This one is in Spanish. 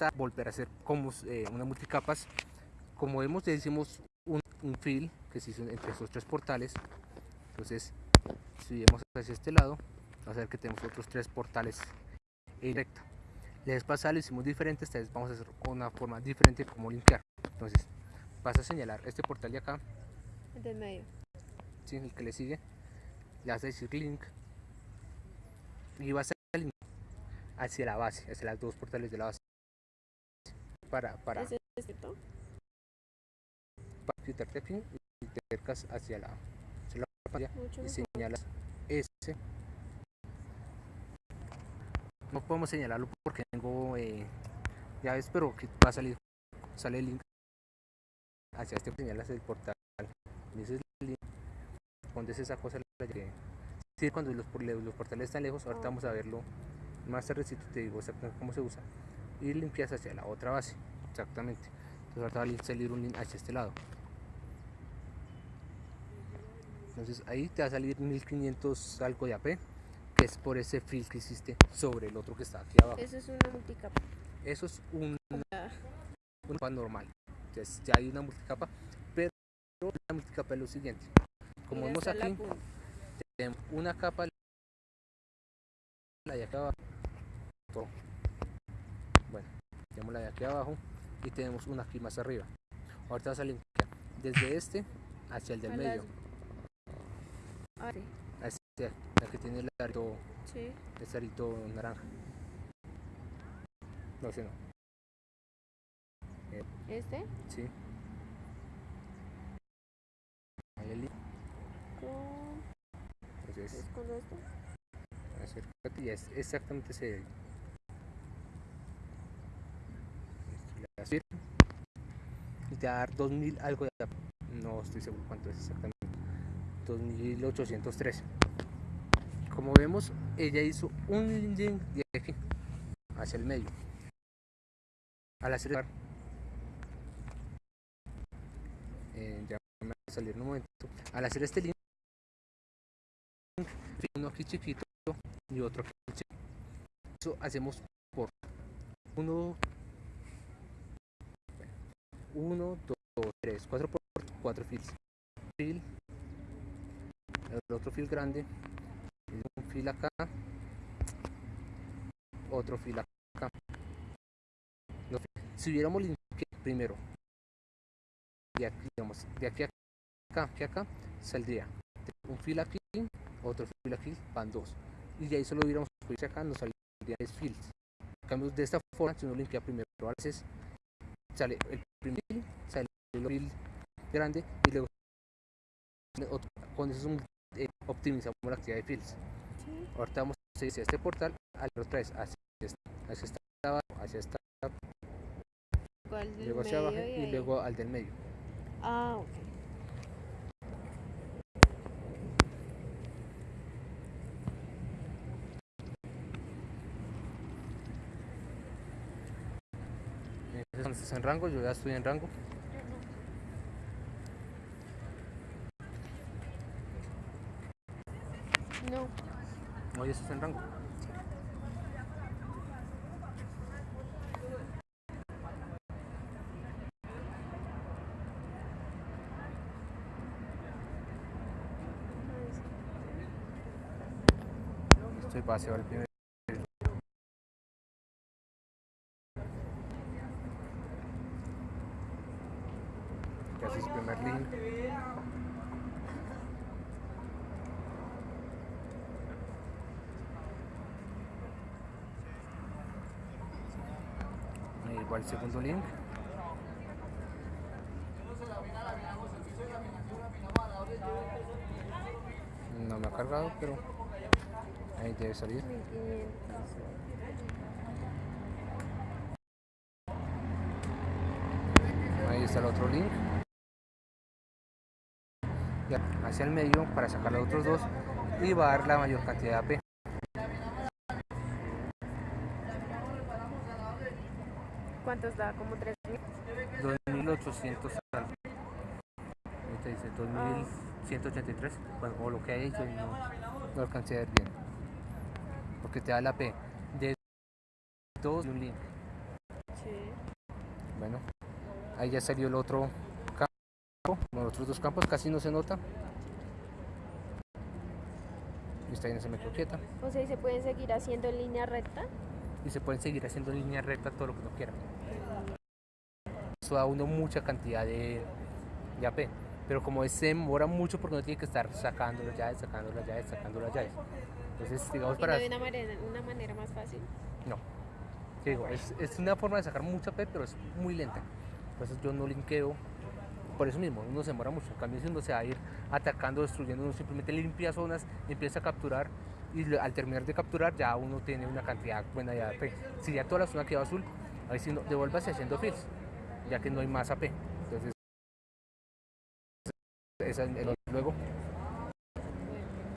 a volver a hacer como eh, una multicapas. Como vemos, ya hicimos un, un fill que se hizo entre esos tres portales. Entonces, si vemos hacia este lado, vamos a ver que tenemos otros tres portales en recta. La vez pasada lo hicimos diferente, esta vez vamos a hacer una forma diferente como limpiar. Entonces, vas a señalar este portal de acá, El del medio. ¿sí? el que le sigue, le vas a decir link y vas a link hacia la base, hacia las dos portales de la base. Para, para, para quitarte aquí y te acercas hacia la, hacia la pantalla Mucho y mejor. señalas ese. No podemos señalarlo porque tengo eh, llaves, pero que va a salir, sale el link hacia este, señalas el portal. Y ese es el link. Pones esa cosa la llave. Sí, cuando los, los portales están lejos, ahorita vamos a verlo más tardecito, te digo exactamente cómo se usa. Y limpias hacia la otra base, exactamente. Entonces va a salir un link hacia este lado. Entonces ahí te va a salir 1500 algo de AP, que es por ese fill que hiciste sobre el otro que está aquí abajo. Eso es una multicapa. Eso es un, una capa normal. Entonces ya hay una multicapa, pero la multicapa es lo siguiente. Como vemos aquí, tenemos una capa la de aquí abajo. Bueno, tenemos la de aquí abajo y tenemos una aquí más arriba. Ahorita vas a limpiar desde este hacia el del medio. Ah, sí. Hacia la que tiene el arito, Sí. el arito naranja. No, ese no. Este. Sí. Ahí el. Con. Entonces, ¿Es con esto? acércate y es exactamente ese. Y te va a dar 2000 algo de. No estoy seguro cuánto es exactamente. 2813. Como vemos, ella hizo un link de aquí hacia el medio. Al hacer eh, ya. Al hacer este link, uno aquí chiquito y otro aquí chiquito. Eso hacemos por uno, uno, dos, tres, cuatro por cuatro files. Fil, el otro fil grande, un fil acá, otro fil acá. Si hubiéramos limpiado primero, de aquí, digamos, de aquí a acá, aquí a acá, saldría un fil aquí, otro fil aquí, van dos. Y de ahí solo hubiéramos cogido acá, nos saldrían tres filos. En cambio, de esta forma, si uno limpia primero, a veces sale el primer fil, sale el grande y luego otro. Con eso es un- eh, optimizamos la actividad de filos. Sí. Ahorita vamos a hacia este portal, a otra vez hacia esta, hacia esta abajo, hacia esta, ¿Cuál del luego hacia abajo y ahí? luego al del medio. Ah, ok. Cuando estés en rango, yo ya estoy en rango. No. No, ya estás en rango. Estoy base ahora el primer. Ya haces el primer link. Igual segundo link. No me ha cargado, pero ahí debe salir. 1500. Ahí está el otro link. Hacia el medio para sacar los otros dos y va a dar la mayor cantidad de AP. ¿Cuántos da? Como 3000. 2800 algo. Ahorita dice 2183. Bueno, o lo que hay yo no, no alcancé a ver bien. Porque te da la P de dos y un link. Sí. Ahí ya salió el otro campo, los otros dos campos casi no se nota. Y está bien, se me quieta. O sea, ¿y se pueden seguir haciendo en línea recta? Y se pueden seguir haciendo en línea recta todo lo que uno quiera. Eso da uno mucha cantidad de, de AP. Pero como se demora mucho porque uno tiene que estar sacando las llaves, sacando las llaves, sacando las llaves. Entonces, digamos, ¿Y no para... una manera, una manera más fácil? No. Digo, es, es una forma de sacar mucha P, pero es muy lenta. Entonces yo no linkeo por eso mismo, uno se demora mucho. En cambio, si uno se va a ir atacando, destruyendo, uno simplemente limpia zonas, empieza a capturar y al terminar de capturar ya uno tiene una cantidad buena de AP. Si ya toda la zona quedó azul, ahí sí no, devuélvase haciendo fills, ya que no hay más AP. Entonces, esa es el-